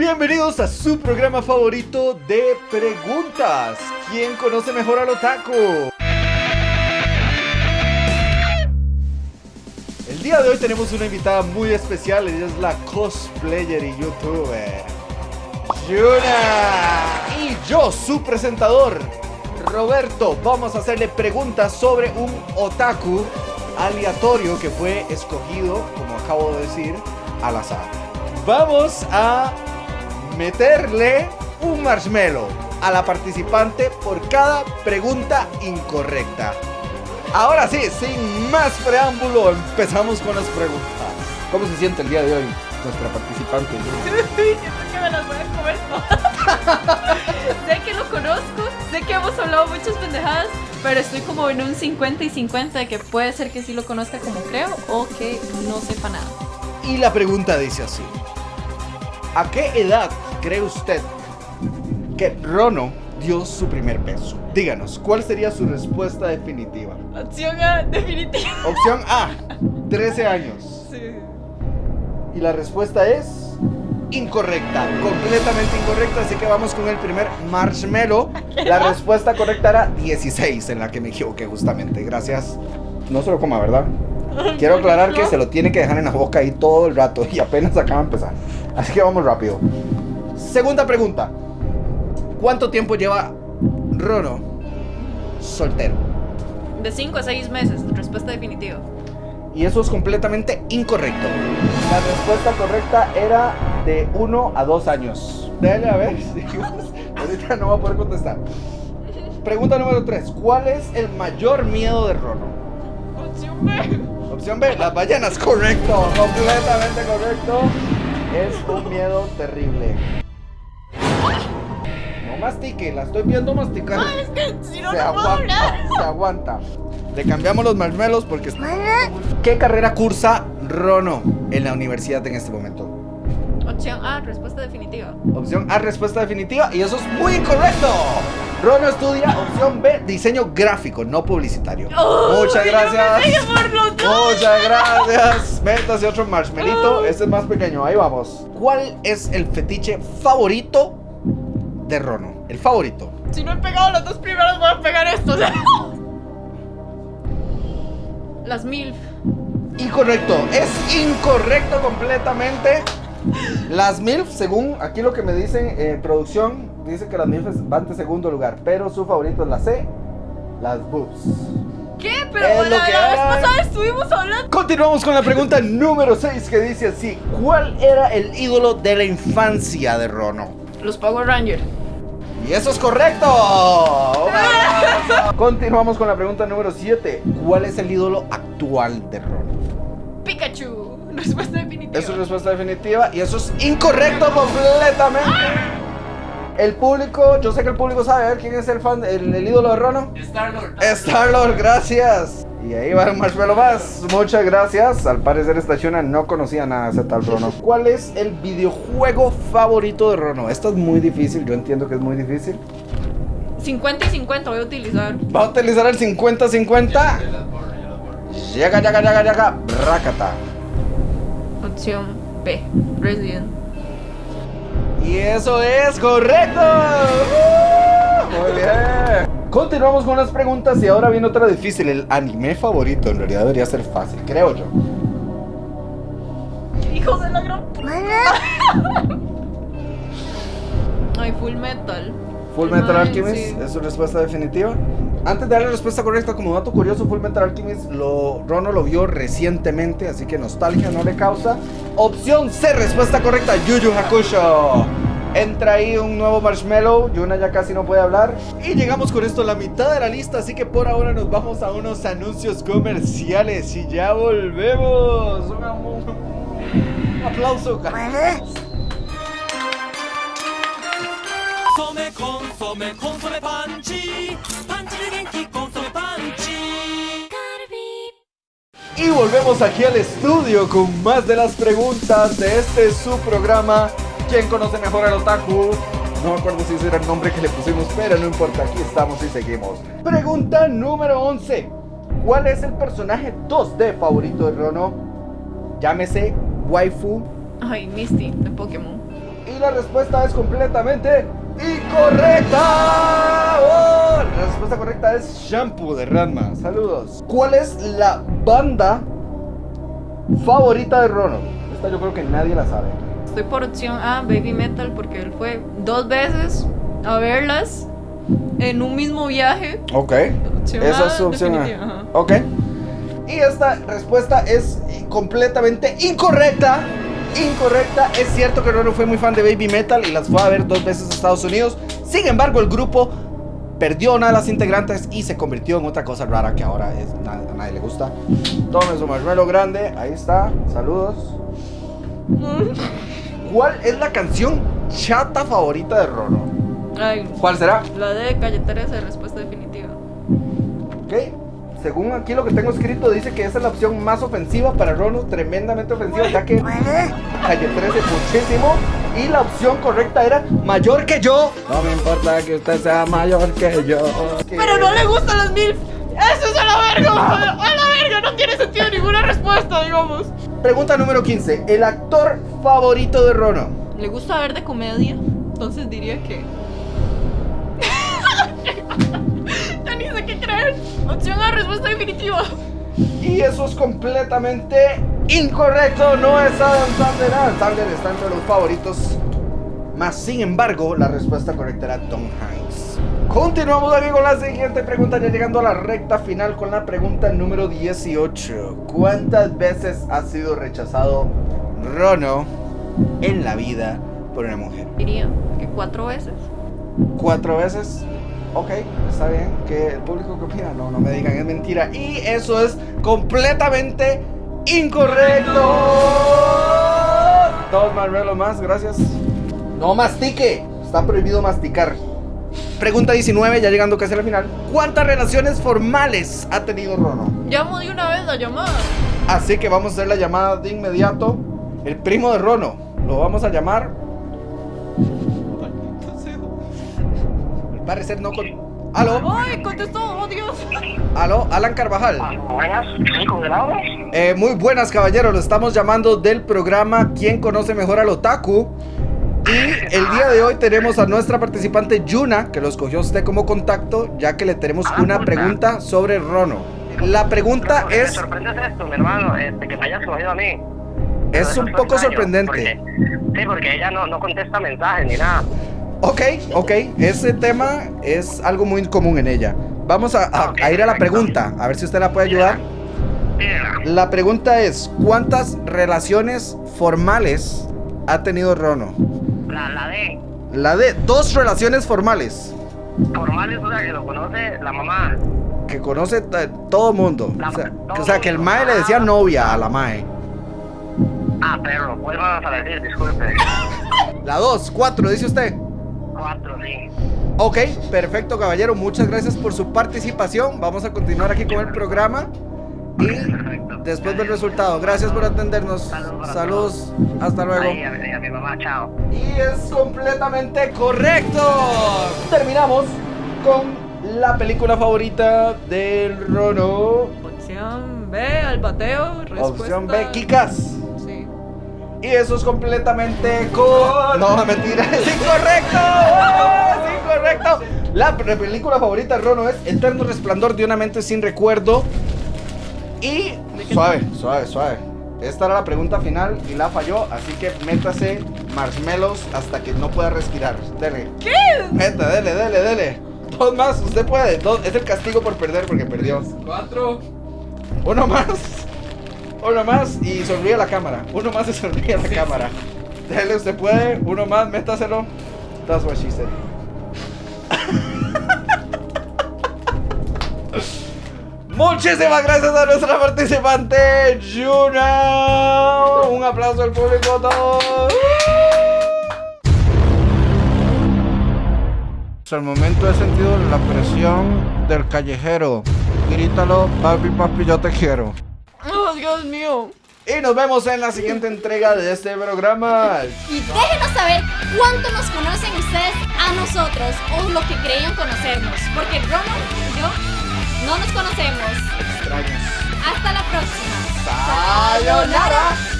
Bienvenidos a su programa favorito de preguntas. ¿Quién conoce mejor al otaku? El día de hoy tenemos una invitada muy especial. Ella es la cosplayer y youtuber Yuna. Y yo, su presentador, Roberto. Vamos a hacerle preguntas sobre un otaku aleatorio que fue escogido, como acabo de decir, al azar. Vamos a meterle un marshmallow a la participante por cada pregunta incorrecta. Ahora sí, sin más preámbulo, empezamos con las preguntas. ¿Cómo se siente el día de hoy nuestra participante? Siento que me las voy a comer todas. sé que lo conozco, sé que hemos hablado muchas pendejadas, pero estoy como en un 50 y 50 de que puede ser que sí lo conozca como creo o que no sepa nada. Y la pregunta dice así. ¿A qué edad cree usted que Rono dio su primer beso? Díganos, ¿cuál sería su respuesta definitiva? Opción A, definitiva. Opción A, 13 años. Sí. Y la respuesta es incorrecta, completamente incorrecta, así que vamos con el primer marshmallow. La respuesta correcta era 16, en la que me equivoqué justamente. Gracias. No se lo coma, ¿verdad? Quiero aclarar que se lo tiene que dejar en la boca ahí todo el rato y apenas acaba de empezar. Así que vamos rápido. Segunda pregunta. ¿Cuánto tiempo lleva Rono soltero? De 5 a 6 meses, respuesta definitiva. Y eso es completamente incorrecto. La respuesta correcta era de 1 a 2 años. Dale a ver. Ahorita no va a poder contestar. Pregunta número 3. ¿Cuál es el mayor miedo de Rono? Opción B. Opción B, las ballenas, correcto, completamente correcto. Es un miedo terrible. No mastique, la estoy viendo masticar. Ah, es que si no, se no aguanta, hablar. se aguanta. Le cambiamos los marshmallows porque... ¿Qué carrera cursa Rono en la universidad en este momento? Opción A, respuesta definitiva. Opción A, respuesta definitiva. Y eso es muy incorrecto. Rono estudia opción B, diseño gráfico, no publicitario. Muchas gracias. Muchas gracias. Métase otro marshmalito. Este es más pequeño. Ahí vamos. ¿Cuál es el fetiche favorito de Rono? El favorito. Si no he pegado los dos primeros, voy a pegar estos. Las mil. Incorrecto. Es incorrecto completamente. Las MILF, según aquí lo que me dicen en producción, dice que las MILF van de segundo lugar. Pero su favorito es la C, las boobs. ¿Qué? Pero Es la, que la vez pasada estuvimos hablando. Continuamos con la pregunta número 6 que dice así. ¿Cuál era el ídolo de la infancia de Rono? Los Power Rangers. Y eso es correcto. Continuamos con la pregunta número 7. ¿Cuál es el ídolo actual de Rono? Pikachu. Respuesta definitiva. Es su respuesta definitiva y eso es incorrecto completamente. El público, yo sé que el público sabe a ver quién es el fan, el, el ídolo de Rono. Star-Lord. Star-Lord, gracias. Y ahí va un marshmallow más. Muchas gracias. Al parecer esta Shuna no conocía nada de ese tal Rono. ¿Cuál es el videojuego favorito de Rono? Esto es muy difícil, yo entiendo que es muy difícil. 50 y 50 voy a utilizar. Va a utilizar el 50-50. Llega, llega, llega, llega. Rakata. Opción B. Resident. Y eso es correcto. ¡Uh! Muy bien. Continuamos con las preguntas y ahora viene otra difícil. El anime favorito en realidad debería ser fácil, creo yo. Hijos de la gran. Ay, Full Metal. Full Metal Alchemist sí. es su respuesta definitiva. Antes de darle la respuesta correcta, como dato curioso, Full Metal Alchemist lo, Rono lo vio recientemente, así que nostalgia no le causa. Opción C, respuesta correcta, Yu Yu Hakusho. Entra ahí un nuevo marshmallow, Yuna ya casi no puede hablar. Y llegamos con esto a la mitad de la lista, así que por ahora nos vamos a unos anuncios comerciales y ya volvemos. Un, un aplauso. コ Consome, consome panchi. Panchi de Genki, consome panchi. Y volvemos aquí al estudio con más de las preguntas de este su programa. ¿Quién conoce mejor al otaku? No me acuerdo si ese era el nombre que le pusimos, pero no importa, aquí estamos y seguimos. Pregunta número 11. ¿Cuál es el personaje 2D favorito de Rono? Llámese Waifu. Ay, Misty, de Pokémon. Y la respuesta es completamente incorrecta. Oh, la respuesta correcta es Shampoo de Ranma. Saludos. ¿Cuál es la banda favorita de Rono? Esta yo creo que nadie la sabe. Estoy por opción A, Baby Metal, porque él fue dos veces a verlas en un mismo viaje. Ok. Opción Esa A, es su opción. A. Ok. Y esta respuesta es completamente incorrecta. Incorrecta. Es cierto que Rono fue muy fan de Baby Metal y las fue a ver dos veces a Estados Unidos. Sin embargo, el grupo perdió una de las integrantes y se convirtió en otra cosa rara que ahora es, na- a nadie le gusta. Tome su marshmallow grande. Ahí está. Saludos. ¿Cuál es la canción chata favorita de Rono? Ay, ¿Cuál será? la de Calle 13, respuesta definitiva. Ok. Según aquí lo que tengo escrito, dice que esa es la opción más ofensiva para Rono, tremendamente ofensiva, ya que calle 13 muchísimo. Y la opción correcta era mayor que yo. No me importa que usted sea mayor que yo. Pero no le gustan las mil. ¡Eso es a la verga! ¡A la verga! No tiene sentido ninguna respuesta, digamos. Pregunta número 15. El actor favorito de Rono. Le gusta ver de comedia, entonces diría que. creer. Opción A, respuesta definitiva. Y eso es completamente incorrecto. No es Adam Sandler. Adam Sandler está entre los favoritos. Más sin embargo, la respuesta correcta era Tom Hanks. Continuamos aquí con la siguiente pregunta, ya llegando a la recta final con la pregunta número 18. ¿Cuántas veces ha sido rechazado Rono en la vida por una mujer? Diría que cuatro veces. ¿Cuatro veces? Ok, está bien. Que el público que opina, no, no me digan, es mentira. Y eso es completamente incorrecto. Dos marmelos más, gracias. No mastique, está prohibido masticar. Pregunta 19, ya llegando casi al final. ¿Cuántas relaciones formales ha tenido Rono? Llamo de una vez la llamada. Así que vamos a hacer la llamada de inmediato. El primo de Rono, lo vamos a llamar. Al parecer no con. ¿Aló? ¡Ay! Contestó, oh Dios. ¿Aló? Alan Carvajal. Buenas, sí, con. Eh, muy buenas, caballeros. Lo estamos llamando del programa ¿Quién conoce mejor al Otaku? Y el día de hoy tenemos a nuestra participante Yuna, que lo escogió usted como contacto, ya que le tenemos Ah, una puta. pregunta sobre Rono. La pregunta Lo que Me es, sorprende es esto, mi hermano, este, que me hayas escogido a mí. es un poco extraño, sorprendente. porque- sí, porque ella no, no contesta mensajes ni nada. Ok, ok, ese tema es algo muy común en ella. Vamos a, a- Ok, a ir a la pregunta, a ver si usted la puede ayudar. La pregunta es, ¿cuántas relaciones formales ha tenido Rono? la, la de La de dos relaciones formales formales, o sea, que lo conoce la mamá. que conoce todo mundo. La- O sea, todo que, o sea, que el mae le decía Ah. novia a la mae. Ah, perro, vuelvan a decir, disculpe. La dos, cuatro, dice usted. Cuatro, sí. Ok, perfecto, caballero. Muchas gracias por su participación. Vamos a continuar aquí con el programa. Y Perfecto. después del resultado, gracias por atendernos. Saludos Saludos, hasta luego. A, mi- a mi mamá, chao. Y es completamente correcto. Terminamos con la película favorita del Rono. Opción B, al bateo. Respuesta... Opción B, Kikas. Y eso es completamente con... No, mentira, es incorrecto. Es incorrecto. La película favorita de Rono es Eterno Resplandor de una mente sin recuerdo. Y suave, suave, suave. Esta era la pregunta final y la falló, así que métase marshmallows hasta que no pueda respirar. Dele. ¿Qué? Meta, dele, dele, dele. Dos más, usted puede. Dos, es el castigo por perder porque perdió. Cuatro. Uno más. Uno más y sonríe a la cámara. Uno más y sonríe a la cámara. Dele, usted puede. Uno más, métaselo. That's what she said. Muchísimas gracias a nuestra participante, Yuna. Un aplauso al público a todos. Hasta el momento he sentido la presión del callejero. Grítalo, papi, papi, yo te quiero. Dios mío. Y nos vemos en la siguiente entrega de este programa. Y déjenos saber cuánto nos conocen ustedes a nosotros o lo que creían conocernos. Porque Rono y yo no nos conocemos. Extraños. Hasta la próxima. Sayonara.